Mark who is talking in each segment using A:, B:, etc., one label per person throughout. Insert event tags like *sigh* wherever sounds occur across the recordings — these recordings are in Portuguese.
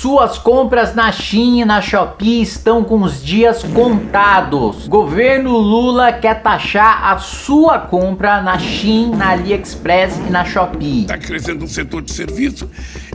A: Suas compras na Shein e na Shopee estão com os dias contados. Governo Lula quer taxar a sua compra na Shein, na AliExpress e na Shopee.
B: Está crescendo o setor de serviço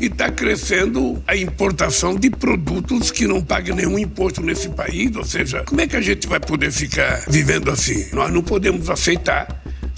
B: e está crescendo a importação de produtos que não pagam nenhum imposto nesse país. Ou seja, como é que a gente vai poder ficar vivendo assim? Nós não podemos aceitar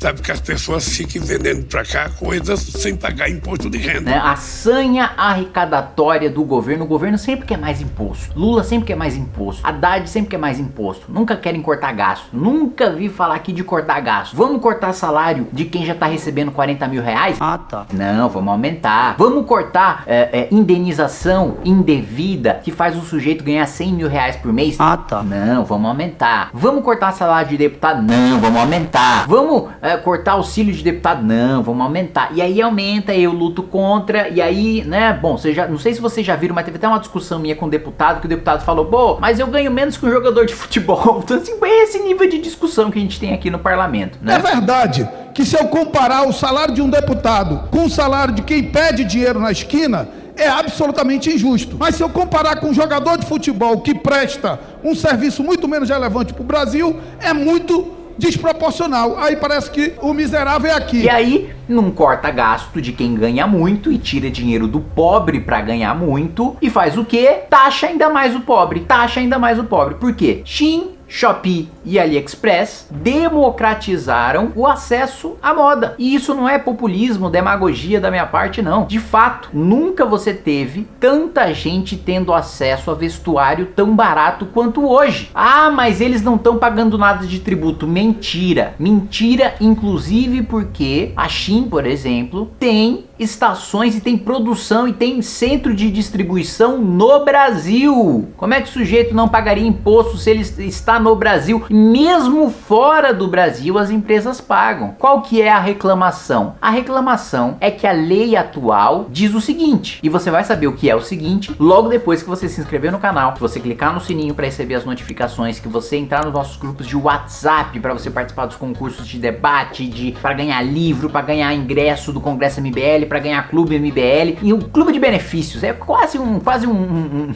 B: sabe? Que as pessoas fiquem vendendo para cá coisas sem pagar imposto de renda.
A: Né? A sanha arrecadatória do governo, o governo sempre quer mais imposto. Lula sempre quer mais imposto. Haddad sempre quer mais imposto. Nunca querem cortar gasto. Nunca vi falar aqui de cortar gasto. Vamos cortar salário de quem já tá recebendo 40 mil reais?
C: Ah, tá.
A: Não, vamos aumentar. Vamos cortar é, é, indenização indevida que faz o sujeito ganhar 100 mil reais por mês?
C: Ah, tá.
A: Não, vamos aumentar. Vamos cortar salário de deputado? Não, vamos aumentar. Vamos é, cortar auxílio de deputado, não, vamos aumentar. E aí aumenta, eu luto contra, e aí, né, bom, você já, não sei se vocês já viram, mas teve até uma discussão minha com o deputado, que o deputado falou, pô, mas eu ganho menos que um jogador de futebol. *laughs* Então, assim, é esse nível de discussão que a gente tem aqui no parlamento, né?
D: É verdade que se eu comparar o salário de um deputado com o salário de quem pede dinheiro na esquina, é absolutamente injusto. Mas se eu comparar com um jogador de futebol que presta um serviço muito menos relevante para o Brasil, é muito desproporcional. Aí parece que o miserável é aqui.
A: E aí não corta gasto de quem ganha muito e tira dinheiro do pobre para ganhar muito e faz o que? Taxa ainda mais o pobre, taxa ainda mais o pobre. Por quê? Shin Shopee e AliExpress democratizaram o acesso à moda. E isso não é populismo, demagogia da minha parte, não. De fato, nunca você teve tanta gente tendo acesso a vestuário tão barato quanto hoje. Ah, mas eles não estão pagando nada de tributo. Mentira. Mentira, inclusive porque a Shein, por exemplo, tem estações e tem produção e tem centro de distribuição no Brasil. Como é que o sujeito não pagaria imposto se ele está no Brasil? Mesmo fora do Brasil as empresas pagam. Qual que é a reclamação? A reclamação é que a lei atual diz o seguinte, e você vai saber o que é o seguinte logo depois que você se inscrever no canal, que você clicar no sininho para receber as notificações, que você entrar nos nossos grupos de WhatsApp para você participar dos concursos de debate, de para ganhar livro, para ganhar ingresso do Congresso MBL, para ganhar clube MBL e o clube de benefícios é quase um quase um, um,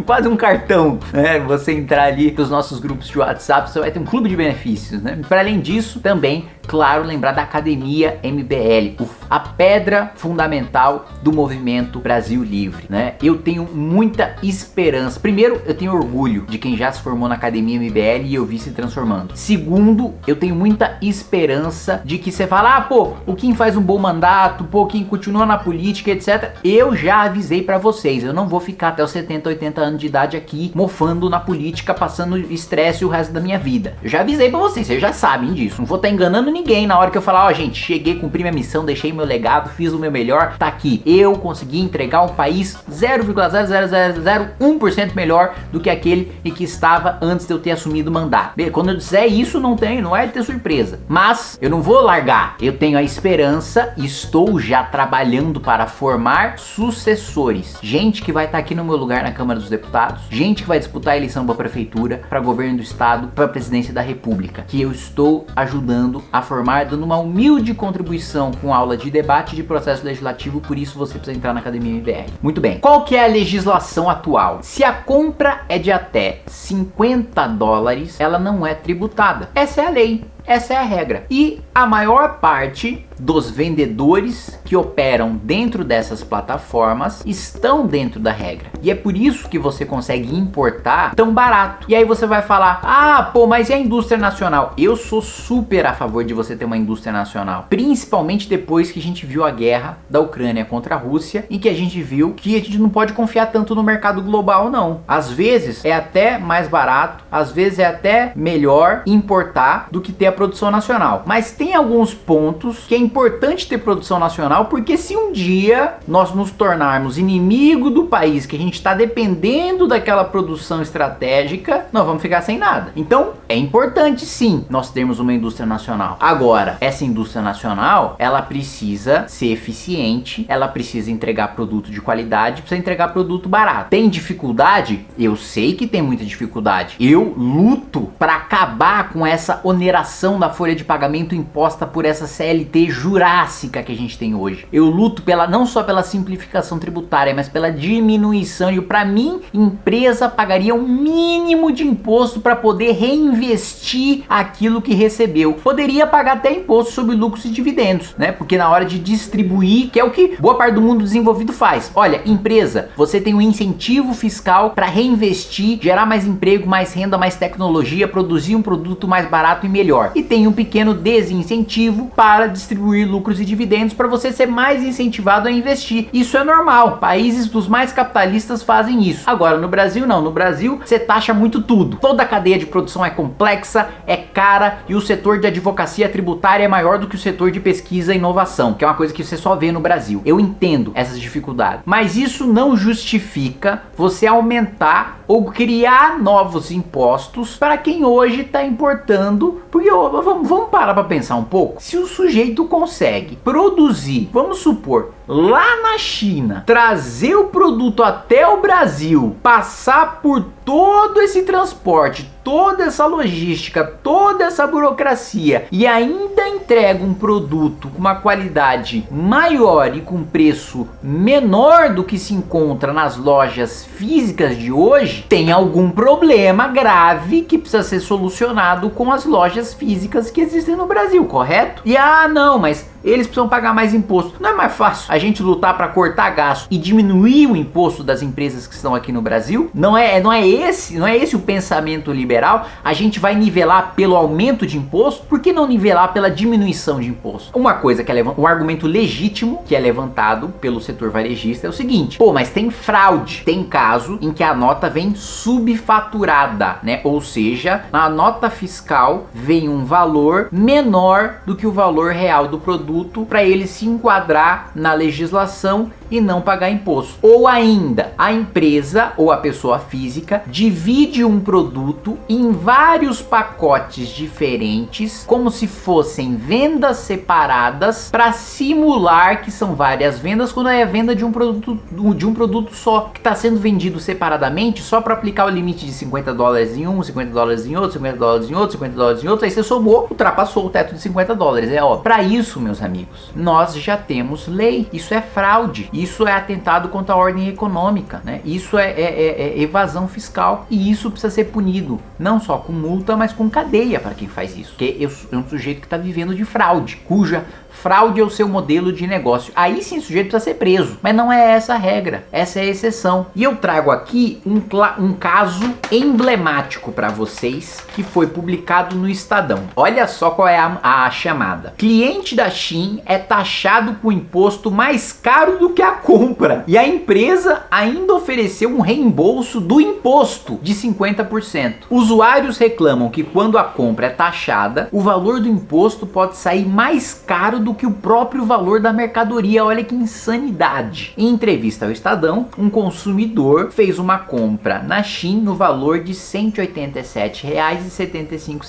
A: um *laughs* quase um cartão, né? Você entrar ali nos nossos grupos de WhatsApp, você vai ter um clube de benefícios, né? Para além disso, também claro, lembrar da Academia MBL, a pedra fundamental do movimento Brasil Livre, né? Eu tenho muita esperança. Primeiro, eu tenho orgulho de quem já se formou na Academia MBL e eu vi se transformando. Segundo, eu tenho muita esperança de que você fala, ah, pô, o Kim faz um bom mandato, pô, Kim continua na política, etc. Eu já avisei para vocês, eu não vou ficar até os 70, 80 anos de idade aqui mofando na política, passando estresse o resto da minha vida. Eu já avisei para vocês, vocês já sabem disso. Não vou estar tá enganando ninguém na hora que eu falar, ó, oh, gente, cheguei, cumpri minha missão, deixei meu legado, fiz o meu melhor, tá aqui. Eu consegui entregar um país 0,0001% melhor do que aquele em que estava antes de eu ter assumido o mandato. Quando eu disser isso, não tem, não é ter surpresa. Mas eu não vou largar. Eu tenho a esperança, estou já trabalhando para formar sucessores. Gente que vai estar tá aqui no meu lugar na Câmara dos Deputados, gente que vai disputar a eleição para prefeitura, para governo do estado, para presidência da república, que eu estou ajudando a formar, dando uma humilde contribuição com aula de debate de processo legislativo, por isso você precisa entrar na Academia MBR. Muito bem, qual que é a legislação atual? Se a compra é de até 50 dólares, ela não é tributada. Essa é a lei. Essa é a regra. E a maior parte dos vendedores que operam dentro dessas plataformas estão dentro da regra. E é por isso que você consegue importar tão barato. E aí você vai falar, ah, pô, mas e a indústria nacional? Eu sou super a favor de você ter uma indústria nacional. Principalmente depois que a gente viu a guerra da Ucrânia contra a Rússia e que a gente viu que a gente não pode confiar tanto no mercado global, não. Às vezes é até mais barato, às vezes é até melhor importar do que ter a produção nacional. Mas tem alguns pontos que é importante ter produção nacional, porque se um dia nós nos tornarmos inimigo do país que a gente está dependendo daquela produção estratégica, nós vamos ficar sem nada. Então é importante sim nós termos uma indústria nacional. Agora, essa indústria nacional, ela precisa ser eficiente, ela precisa entregar produto de qualidade, precisa entregar produto barato. Tem dificuldade? Eu sei que tem muita dificuldade. Eu luto para acabar com essa oneração da folha de pagamento imposta por essa CLT jurássica que a gente tem hoje. Eu luto pela não só pela simplificação tributária, mas pela diminuição. E para mim, empresa pagaria um mínimo de imposto para poder reinvestir aquilo que recebeu. Poderia pagar até imposto sobre lucros e dividendos, né? Porque na hora de distribuir, que é o que boa parte do mundo desenvolvido faz. Olha, empresa, você tem um incentivo fiscal para reinvestir, gerar mais emprego, mais renda, mais tecnologia, produzir um produto mais barato e melhor. E tem um pequeno desincentivo para distribuir lucros e dividendos para você ser mais incentivado a investir. Isso é normal. Países dos mais capitalistas fazem isso. Agora no Brasil não. No Brasil você taxa muito tudo. Toda a cadeia de produção é complexa, é cara e o setor de advocacia tributária é maior do que o setor de pesquisa e inovação, que é uma coisa que você só vê no Brasil. Eu entendo essas dificuldades, mas isso não justifica você aumentar ou criar novos impostos para quem hoje está importando, porque vamos parar para pensar um pouco. Se o sujeito consegue produzir, vamos supor, lá na China, trazer o produto até o Brasil, passar por todo esse transporte, toda essa logística, toda essa burocracia e ainda entrega um produto com uma qualidade maior e com preço menor do que se encontra nas lojas físicas de hoje, tem algum problema grave que precisa ser solucionado com as lojas físicas que existem no Brasil, correto? E ah, não, mas eles precisam pagar mais imposto. Não é mais fácil a gente lutar para cortar gasto e diminuir o imposto das empresas que estão aqui no Brasil? Não é, não é esse, não é esse o pensamento liberal? A gente vai nivelar pelo aumento de imposto? Por que não nivelar pela diminuição de imposto? Uma coisa que é um argumento legítimo que é levantado pelo setor varejista é o seguinte: pô, mas tem fraude. Tem caso em que a nota vem subfaturada, né? Ou seja, na nota fiscal vem um valor menor do que o valor real do produto produto para ele se enquadrar na legislação e não pagar imposto. Ou ainda, a empresa ou a pessoa física divide um produto em vários pacotes diferentes, como se fossem vendas separadas, para simular que são várias vendas, quando é a venda de um produto de um produto só, que está sendo vendido separadamente, só para aplicar o limite de 50 dólares em um, 50 dólares em outro, 50 dólares em outro, 50 dólares em outro, aí você somou, ultrapassou o teto de 50 dólares, é ó. Para isso, meus amigos, nós já temos lei. Isso é fraude. Isso é atentado contra a ordem econômica, né? Isso é, é, é, é evasão fiscal e isso precisa ser punido não só com multa, mas com cadeia para quem faz isso. Porque é um sujeito que está vivendo de fraude, cuja fraude é o seu modelo de negócio. Aí sim o sujeito precisa ser preso, mas não é essa a regra, essa é a exceção. E eu trago aqui um, um caso emblemático para vocês que foi publicado no Estadão. Olha só qual é a, a chamada. Cliente da Shein é taxado com imposto mais caro do que a compra e a empresa ainda ofereceu um reembolso do imposto de 50%. Usuários reclamam que quando a compra é taxada, o valor do imposto pode sair mais caro do que o próprio valor da mercadoria. Olha que insanidade. Em entrevista ao Estadão, um consumidor fez uma compra na Shein no valor de R$ 187,75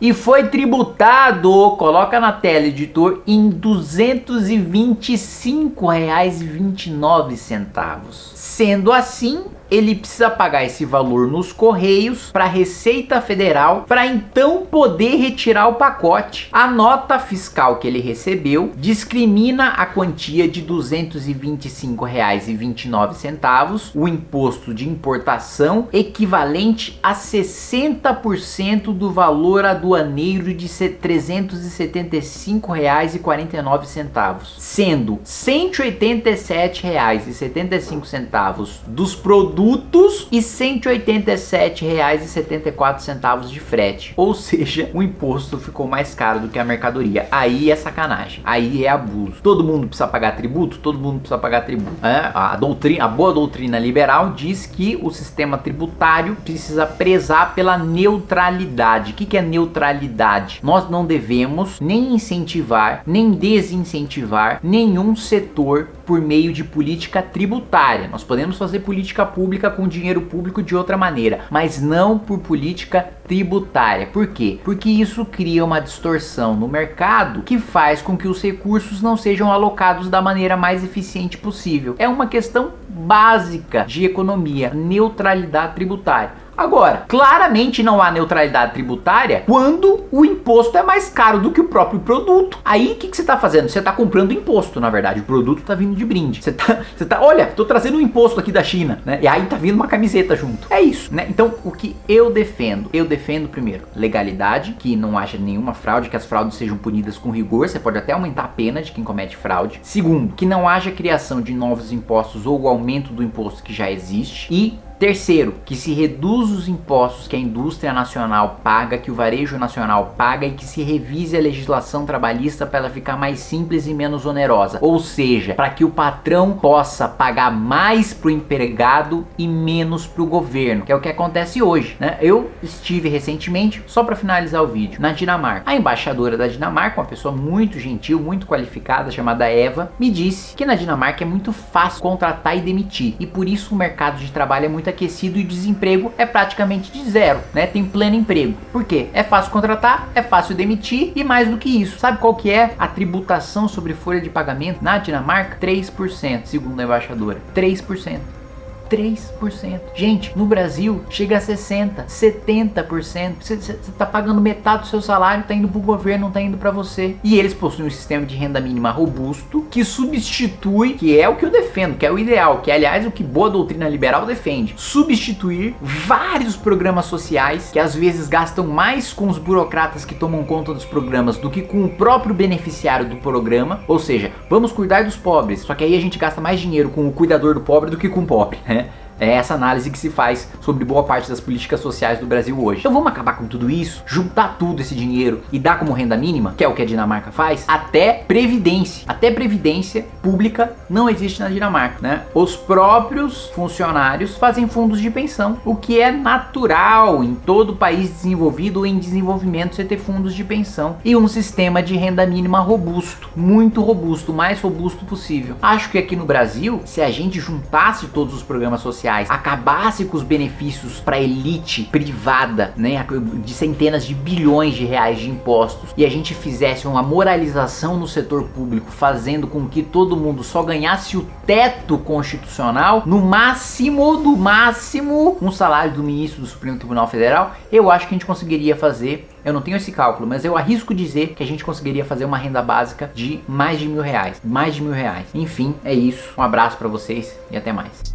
A: e foi tributado, coloca na tela editor, em R$ 225,29. Sendo assim, ele precisa pagar esse valor nos correios para a Receita Federal para então poder retirar o pacote. A nota fiscal que ele recebeu discrimina a quantia de R$ 225,29, o imposto de importação equivalente a 60% do valor aduaneiro de R$ 375,49, sendo R$ 187,75 dos produtos produtos e R$ 187,74 de frete. Ou seja, o imposto ficou mais caro do que a mercadoria. Aí é sacanagem. Aí é abuso. Todo mundo precisa pagar tributo? Todo mundo precisa pagar tributo. É, a, doutrina, a boa doutrina liberal diz que o sistema tributário precisa prezar pela neutralidade. O que, que é neutralidade? Nós não devemos nem incentivar, nem desincentivar nenhum setor por meio de política tributária. Nós podemos fazer política pública com dinheiro público de outra maneira, mas não por política tributária. Por quê? Porque isso cria uma distorção no mercado que faz com que os recursos não sejam alocados da maneira mais eficiente possível. É uma questão básica de economia, neutralidade tributária. Agora, claramente não há neutralidade tributária quando o imposto é mais caro do que o próprio produto. Aí o que, que você está fazendo? Você está comprando imposto, na verdade. O produto está vindo de brinde. Você está, *laughs* você tá, olha, estou trazendo um imposto aqui da China, né? E aí tá vindo uma camiseta junto. É isso, né? Então, o que eu defendo? Eu defendo primeiro legalidade, que não haja nenhuma fraude, que as fraudes sejam punidas com rigor. Você pode até aumentar a pena de quem comete fraude. Segundo, que não haja criação de novos impostos ou o aumento do imposto que já existe. E Terceiro, que se reduz os impostos que a indústria nacional paga, que o varejo nacional paga e que se revise a legislação trabalhista para ela ficar mais simples e menos onerosa. Ou seja, para que o patrão possa pagar mais para o empregado e menos para o governo, que é o que acontece hoje. Né? Eu estive recentemente, só para finalizar o vídeo, na Dinamarca. A embaixadora da Dinamarca, uma pessoa muito gentil, muito qualificada, chamada Eva, me disse que na Dinamarca é muito fácil contratar e demitir e por isso o mercado de trabalho é muito aquecido e desemprego é praticamente de zero, né? Tem pleno emprego. Por quê? É fácil contratar, é fácil demitir e mais do que isso. Sabe qual que é a tributação sobre folha de pagamento na Dinamarca? 3%, segundo a embaixadora. 3%. 3%. Gente, no Brasil chega a 60%, 70%. Você está pagando metade do seu salário, está indo para o governo, não está indo para você. E eles possuem um sistema de renda mínima robusto que substitui, que é o que eu defendo, que é o ideal, que é aliás o que boa doutrina liberal defende, substituir vários programas sociais que às vezes gastam mais com os burocratas que tomam conta dos programas do que com o próprio beneficiário do programa. Ou seja, vamos cuidar dos pobres, só que aí a gente gasta mais dinheiro com o cuidador do pobre do que com o pobre, né? É essa análise que se faz sobre boa parte das políticas sociais do Brasil hoje. Então vamos acabar com tudo isso, juntar tudo esse dinheiro e dar como renda mínima, que é o que a Dinamarca faz, até previdência. Até previdência pública não existe na Dinamarca, né? Os próprios funcionários fazem fundos de pensão, o que é natural em todo país desenvolvido ou em desenvolvimento você ter fundos de pensão e um sistema de renda mínima robusto, muito robusto, o mais robusto possível. Acho que aqui no Brasil, se a gente juntasse todos os programas sociais sociais acabasse com os benefícios para elite privada, né, de centenas de bilhões de reais de impostos e a gente fizesse uma moralização no setor público, fazendo com que todo mundo só ganhasse o teto constitucional, no máximo, do máximo, um salário do ministro do Supremo Tribunal Federal, eu acho que a gente conseguiria fazer eu não tenho esse cálculo, mas eu arrisco dizer que a gente conseguiria fazer uma renda básica de mais de mil reais. Mais de mil reais. Enfim, é isso. Um abraço para vocês e até mais.